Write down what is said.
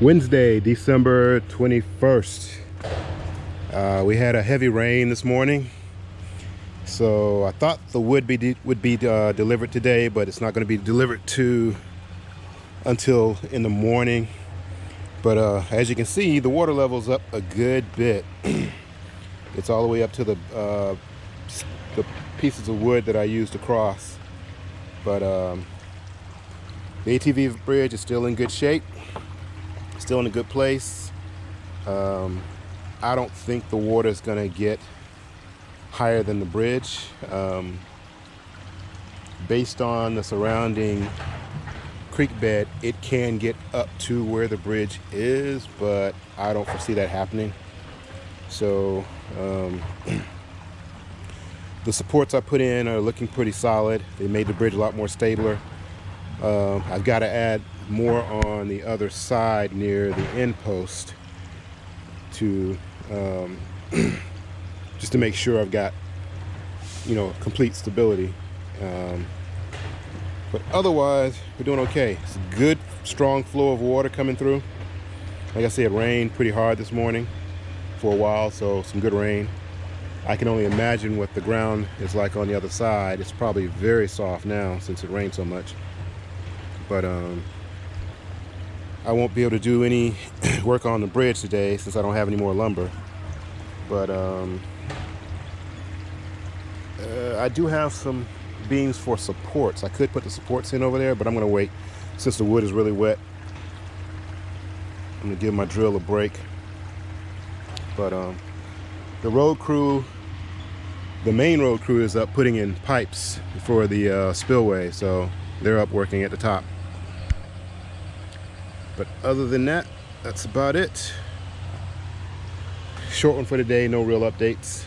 Wednesday, December 21st. Uh, we had a heavy rain this morning. So I thought the wood be would be uh, delivered today, but it's not going to be delivered to until in the morning. But uh, as you can see, the water level's up a good bit. it's all the way up to the uh, the pieces of wood that I used to cross. But um, the ATV bridge is still in good shape still in a good place. Um, I don't think the water is going to get higher than the bridge. Um, based on the surrounding creek bed, it can get up to where the bridge is, but I don't foresee that happening. So um, the supports I put in are looking pretty solid. They made the bridge a lot more stabler. Uh, I've got to add more on the other side near the end post to um, just to make sure I've got you know complete stability. Um, but otherwise we're doing okay. It's a good strong flow of water coming through. Like I said it rained pretty hard this morning for a while so some good rain. I can only imagine what the ground is like on the other side. It's probably very soft now since it rained so much. But um, I won't be able to do any work on the bridge today since I don't have any more lumber. But um, uh, I do have some beams for supports. I could put the supports in over there, but I'm gonna wait since the wood is really wet. I'm gonna give my drill a break. But um, the road crew, the main road crew is up putting in pipes for the uh, spillway. So they're up working at the top. But other than that, that's about it. Short one for today, no real updates.